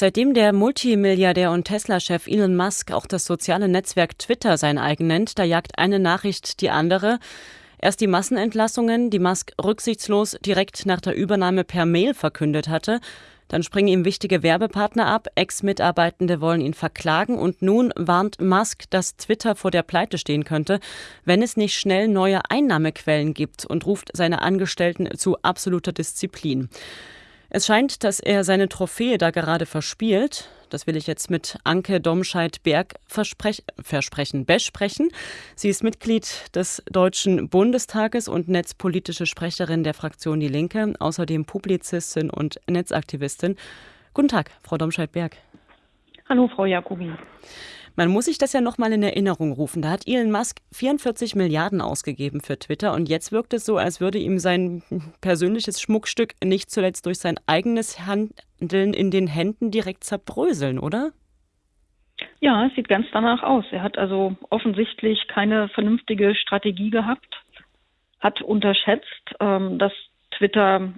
Seitdem der Multimilliardär und Tesla-Chef Elon Musk auch das soziale Netzwerk Twitter sein eigen nennt, da jagt eine Nachricht die andere. Erst die Massenentlassungen, die Musk rücksichtslos direkt nach der Übernahme per Mail verkündet hatte. Dann springen ihm wichtige Werbepartner ab, Ex-Mitarbeitende wollen ihn verklagen und nun warnt Musk, dass Twitter vor der Pleite stehen könnte, wenn es nicht schnell neue Einnahmequellen gibt und ruft seine Angestellten zu absoluter Disziplin. Es scheint, dass er seine Trophäe da gerade verspielt. Das will ich jetzt mit Anke Domscheit-Berg versprechen, besprechen. Sie ist Mitglied des Deutschen Bundestages und netzpolitische Sprecherin der Fraktion Die Linke, außerdem Publizistin und Netzaktivistin. Guten Tag, Frau Domscheit-Berg. Hallo, Frau Jacobi. Man muss sich das ja nochmal in Erinnerung rufen. Da hat Elon Musk 44 Milliarden ausgegeben für Twitter und jetzt wirkt es so, als würde ihm sein persönliches Schmuckstück nicht zuletzt durch sein eigenes Handeln in den Händen direkt zerbröseln, oder? Ja, es sieht ganz danach aus. Er hat also offensichtlich keine vernünftige Strategie gehabt, hat unterschätzt, ähm, dass Twitter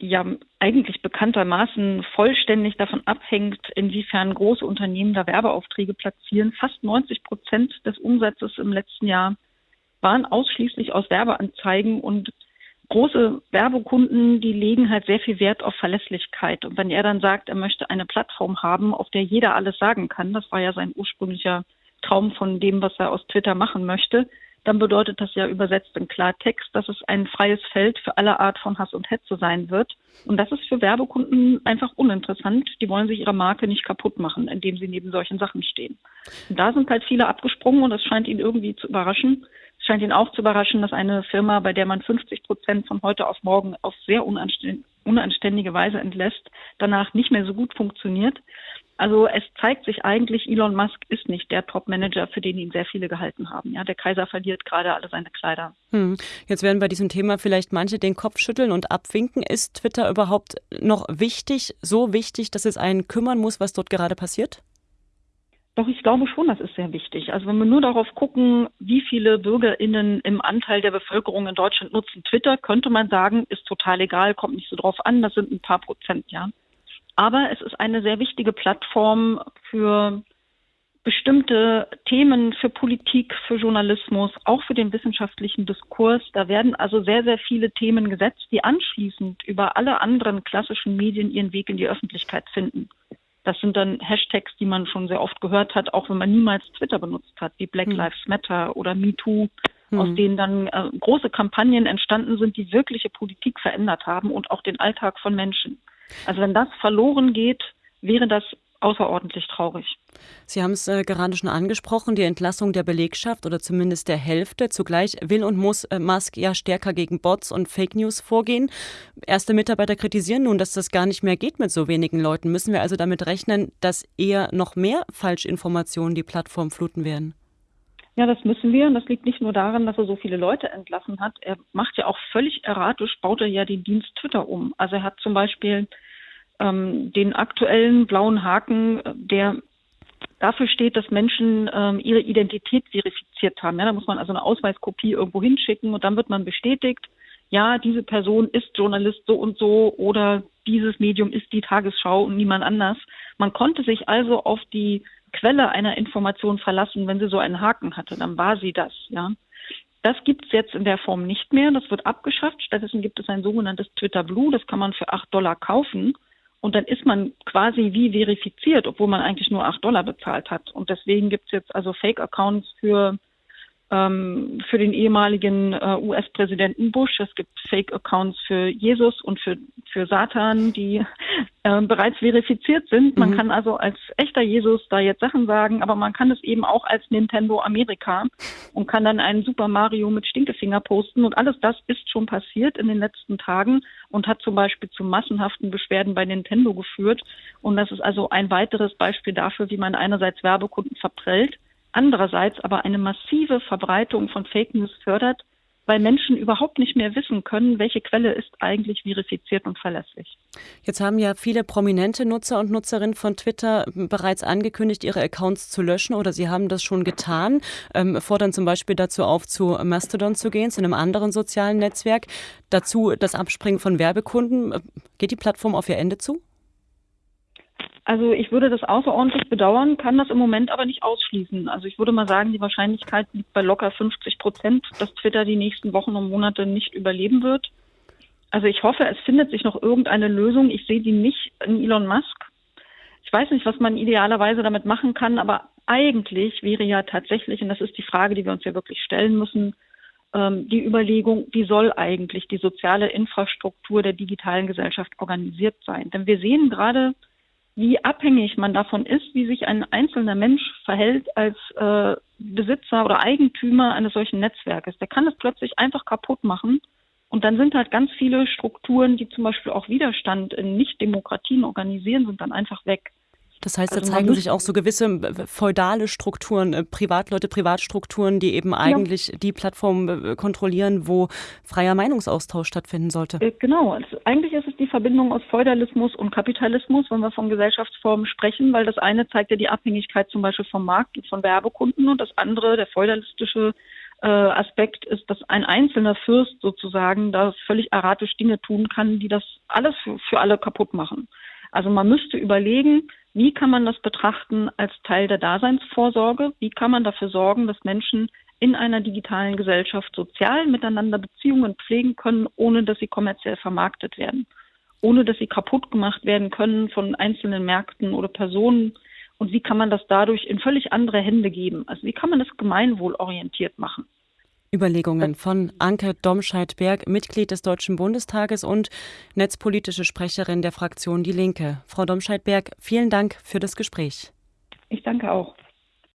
ja eigentlich bekanntermaßen vollständig davon abhängt, inwiefern große Unternehmen da Werbeaufträge platzieren. Fast 90 Prozent des Umsatzes im letzten Jahr waren ausschließlich aus Werbeanzeigen und große Werbekunden, die legen halt sehr viel Wert auf Verlässlichkeit. Und wenn er dann sagt, er möchte eine Plattform haben, auf der jeder alles sagen kann, das war ja sein ursprünglicher Traum von dem, was er aus Twitter machen möchte, dann bedeutet das ja übersetzt in Klartext, dass es ein freies Feld für alle Art von Hass und Hetze sein wird. Und das ist für Werbekunden einfach uninteressant. Die wollen sich ihre Marke nicht kaputt machen, indem sie neben solchen Sachen stehen. Und da sind halt viele abgesprungen und das scheint ihn irgendwie zu überraschen. Es scheint ihn auch zu überraschen, dass eine Firma, bei der man 50 Prozent von heute auf morgen auf sehr unanständige Weise entlässt, danach nicht mehr so gut funktioniert. Also es zeigt sich eigentlich, Elon Musk ist nicht der Top-Manager, für den ihn sehr viele gehalten haben. Ja, der Kaiser verliert gerade alle seine Kleider. Hm. Jetzt werden bei diesem Thema vielleicht manche den Kopf schütteln und abwinken. Ist Twitter überhaupt noch wichtig, so wichtig, dass es einen kümmern muss, was dort gerade passiert? Doch, ich glaube schon, das ist sehr wichtig. Also wenn wir nur darauf gucken, wie viele BürgerInnen im Anteil der Bevölkerung in Deutschland nutzen Twitter, könnte man sagen, ist total egal, kommt nicht so drauf an, das sind ein paar Prozent, ja. Aber es ist eine sehr wichtige Plattform für bestimmte Themen, für Politik, für Journalismus, auch für den wissenschaftlichen Diskurs. Da werden also sehr, sehr viele Themen gesetzt, die anschließend über alle anderen klassischen Medien ihren Weg in die Öffentlichkeit finden. Das sind dann Hashtags, die man schon sehr oft gehört hat, auch wenn man niemals Twitter benutzt hat, wie Black hm. Lives Matter oder MeToo, mhm. aus denen dann äh, große Kampagnen entstanden sind, die wirkliche Politik verändert haben und auch den Alltag von Menschen. Also wenn das verloren geht, wäre das außerordentlich traurig. Sie haben es äh, gerade schon angesprochen, die Entlassung der Belegschaft oder zumindest der Hälfte. Zugleich will und muss äh, Musk ja stärker gegen Bots und Fake News vorgehen. Erste Mitarbeiter kritisieren nun, dass das gar nicht mehr geht mit so wenigen Leuten. Müssen wir also damit rechnen, dass eher noch mehr Falschinformationen die Plattform fluten werden? Ja, das müssen wir. Und das liegt nicht nur daran, dass er so viele Leute entlassen hat. Er macht ja auch völlig erratisch, baut er ja den Dienst Twitter um. Also er hat zum Beispiel ähm, den aktuellen blauen Haken, der dafür steht, dass Menschen ähm, ihre Identität verifiziert haben. Ja, da muss man also eine Ausweiskopie irgendwo hinschicken und dann wird man bestätigt, ja, diese Person ist Journalist so und so oder dieses Medium ist die Tagesschau und niemand anders. Man konnte sich also auf die Quelle einer Information verlassen, wenn sie so einen Haken hatte, dann war sie das, ja. Das gibt es jetzt in der Form nicht mehr. Das wird abgeschafft. Stattdessen gibt es ein sogenanntes Twitter Blue. Das kann man für acht Dollar kaufen. Und dann ist man quasi wie verifiziert, obwohl man eigentlich nur acht Dollar bezahlt hat. Und deswegen gibt es jetzt also Fake-Accounts für ähm, für den ehemaligen äh, US-Präsidenten Bush. Es gibt Fake-Accounts für Jesus und für, für Satan, die äh, bereits verifiziert sind. Man mhm. kann also als echter Jesus da jetzt Sachen sagen, aber man kann es eben auch als Nintendo Amerika und kann dann einen Super Mario mit Stinkefinger posten. Und alles das ist schon passiert in den letzten Tagen und hat zum Beispiel zu massenhaften Beschwerden bei Nintendo geführt. Und das ist also ein weiteres Beispiel dafür, wie man einerseits Werbekunden verprellt, andererseits aber eine massive Verbreitung von Fake News fördert, weil Menschen überhaupt nicht mehr wissen können, welche Quelle ist eigentlich verifiziert und verlässlich. Jetzt haben ja viele prominente Nutzer und Nutzerinnen von Twitter bereits angekündigt, ihre Accounts zu löschen oder sie haben das schon getan, ähm, fordern zum Beispiel dazu auf, zu Mastodon zu gehen, zu einem anderen sozialen Netzwerk. Dazu das Abspringen von Werbekunden. Geht die Plattform auf ihr Ende zu? Also ich würde das außerordentlich bedauern, kann das im Moment aber nicht ausschließen. Also ich würde mal sagen, die Wahrscheinlichkeit liegt bei locker 50 Prozent, dass Twitter die nächsten Wochen und Monate nicht überleben wird. Also ich hoffe, es findet sich noch irgendeine Lösung. Ich sehe die nicht in Elon Musk. Ich weiß nicht, was man idealerweise damit machen kann, aber eigentlich wäre ja tatsächlich, und das ist die Frage, die wir uns ja wirklich stellen müssen, ähm, die Überlegung, wie soll eigentlich die soziale Infrastruktur der digitalen Gesellschaft organisiert sein? Denn wir sehen gerade, wie abhängig man davon ist, wie sich ein einzelner Mensch verhält als äh, Besitzer oder Eigentümer eines solchen Netzwerkes. Der kann es plötzlich einfach kaputt machen. Und dann sind halt ganz viele Strukturen, die zum Beispiel auch Widerstand in Nicht-Demokratien organisieren, sind dann einfach weg. Das heißt, da also zeigen sich auch so gewisse äh, feudale Strukturen, äh, Privatleute, Privatstrukturen, die eben eigentlich ja. die Plattform äh, kontrollieren, wo freier Meinungsaustausch stattfinden sollte. Genau. Also eigentlich ist es die Verbindung aus Feudalismus und Kapitalismus, wenn wir von Gesellschaftsformen sprechen, weil das eine zeigt ja die Abhängigkeit zum Beispiel vom Markt und von Werbekunden und das andere, der feudalistische Aspekt ist, dass ein einzelner Fürst sozusagen da völlig erratisch Dinge tun kann, die das alles für, für alle kaputt machen. Also man müsste überlegen, wie kann man das betrachten als Teil der Daseinsvorsorge? Wie kann man dafür sorgen, dass Menschen in einer digitalen Gesellschaft sozial miteinander Beziehungen pflegen können, ohne dass sie kommerziell vermarktet werden, ohne dass sie kaputt gemacht werden können von einzelnen Märkten oder Personen? Und wie kann man das dadurch in völlig andere Hände geben? Also wie kann man das gemeinwohlorientiert machen? Überlegungen von Anke Domscheit-Berg, Mitglied des Deutschen Bundestages und netzpolitische Sprecherin der Fraktion Die Linke. Frau Domscheit-Berg, vielen Dank für das Gespräch. Ich danke auch.